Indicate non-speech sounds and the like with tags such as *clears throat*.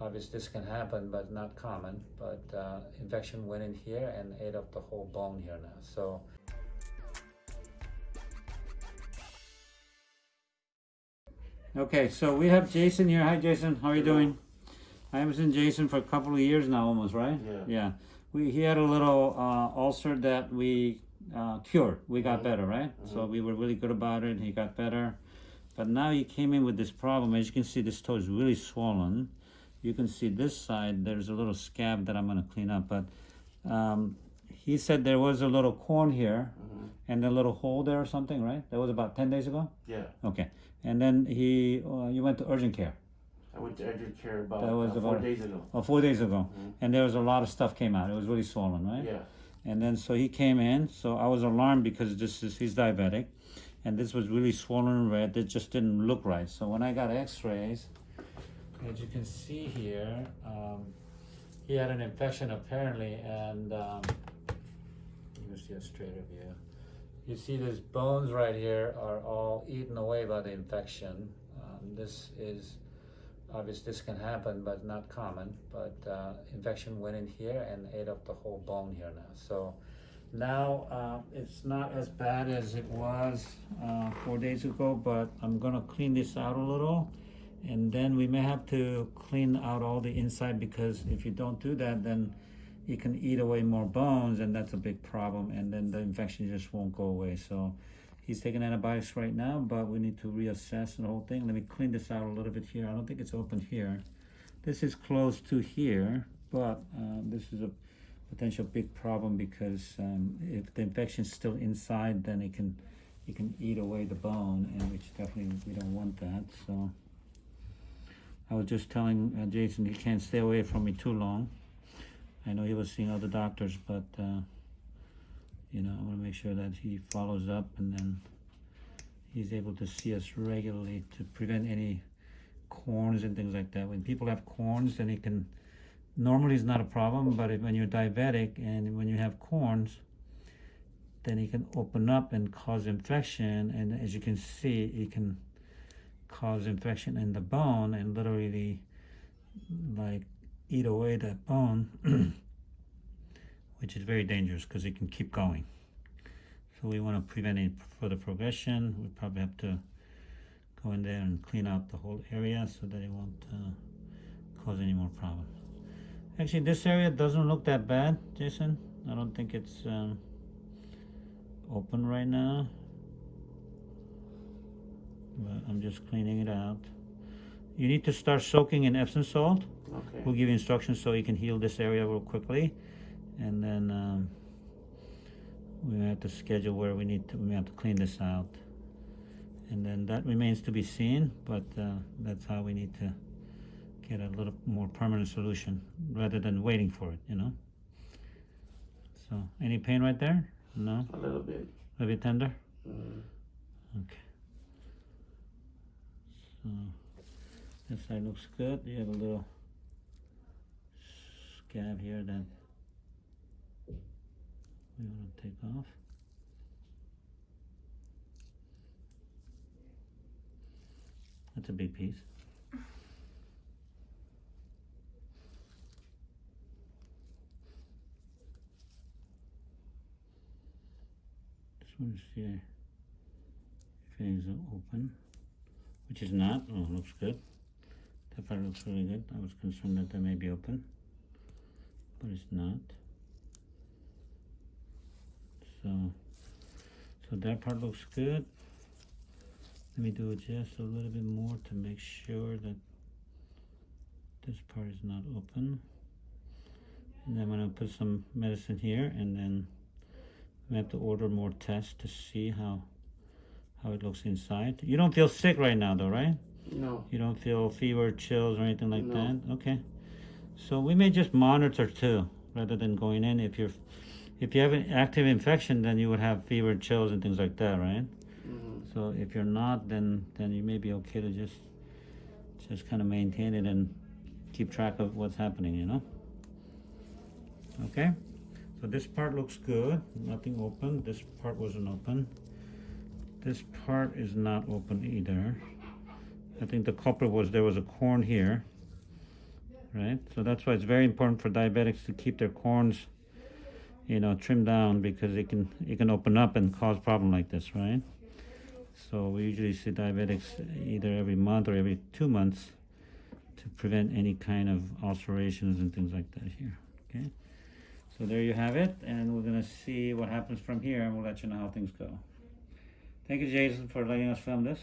obviously this can happen, but not common. But uh, infection went in here and ate up the whole bone here now. So Okay, so we have Jason here. Hi, Jason. How are you doing? I haven't seen Jason for a couple of years now, almost, right? Yeah. Yeah. We he had a little uh, ulcer that we uh, cured. We got Mhm. better, right? So we were really good about it. He got better, but now he came in with this problem. As you can see, this toe is really swollen. You can see this side. There's a little scab that I'm gonna clean up, but um, he said there was a little corn here Mhm. and a little hole there or something, right? That was about ten days ago. Yeah. Okay, and then he uh, you went to urgent care. I went to urgent care about, That was uh, four about- days ago. Oh, four days ago, Mhm. and there was a lot of stuff came out. It was really swollen, right? Yeah. And then so he came in. So I was alarmed because this is he's diabetic, and this was really swollen and red. It just didn't look right. So when I got X-rays, as you can see here, um, he had an infection apparently, and um, you see a straighter view. You see these bones right here are all eaten away by the infection. Um, this is obviously this can happen, but not common. But uh, infection went in here and ate up the whole bone here now. So now uh, it's not as bad as it was uh, four days ago, but I'm gonna clean this out a little. And then we may have to clean out all the inside because if you don't do that, then you can eat away more bones and that's a big problem. And then the infection just won't go away. So he's taking antibiotics right now, but we need to reassess the whole thing. Let me clean this out a little bit here. I don't think it's open here. This is close to here, but uh, this is a potential big problem because um, if the infection is still inside, then it can it can eat away the bone, and which definitely we don't want that. So I was just telling uh, Jason he can't stay away from me too long. I know he was seeing other doctors, but uh, you know I want to make sure that he follows up and then he's able to see us regularly to prevent any corns and things like that. When people have corns, then it can normally it's not a problem, but if, when you're diabetic and when you have corns, then it can open up and cause infection. And as you can see, it can cause infection in the bone and literally like eat away that bone, *clears throat* which is very dangerous because it can keep going. So we want to prevent any further progression. We probably have to go in there and clean out the whole area so that it won't uh, cause any more problems. Actually, this area doesn't look that bad, Jason. I don't think it's um, open right now. But I'm just cleaning it out. You need to start soaking in Epsom salt. Okay. We'll give you instructions so you can heal this area real quickly. And then um, we have to schedule where we need to, we have to clean this out. And then that remains to be seen, but uh, that's how we need to get a little more permanent solution rather than waiting for it, you know? So, any pain right there? No? A little bit. A bit tender? Mm. Okay. So, this side looks good. You have a little scab here that we want to take off. That's a big piece. This see if it is open, which is not. Oh, looks good. That part looks really good. I was concerned that that may be open, but it's not. So, so that part looks good. Let me do just a little bit more to make sure that this part is not open. And then I'm gonna put some medicine here and then we have to order more tests to see how how it looks inside. You don't feel sick right now though, right? No. You don't feel fever, chills, or anything like No. that? Okay. So we may just monitor too, rather than going in. If you're, if you have an active infection, then you would have fever, chills, and things like that, right? Mm -hmm. So if you're not, then then you may be okay to just, just kind of maintain it and keep track of what's happening, you know? Okay. So this part looks good. Nothing open. This part wasn't open. This part is not open either. I think the culprit was there was a corn here right? So that's why it's very important for diabetics to keep their corns, you know, trimmed down because it can it can open up and cause problem like this, right? So we usually see diabetics either every month or every two months to prevent any kind of ulcerations and things like that here. Okay. So there you have it, and we're gonna see what happens from here, and we'll let you know how things go. Thank you, Jason, for letting us film this.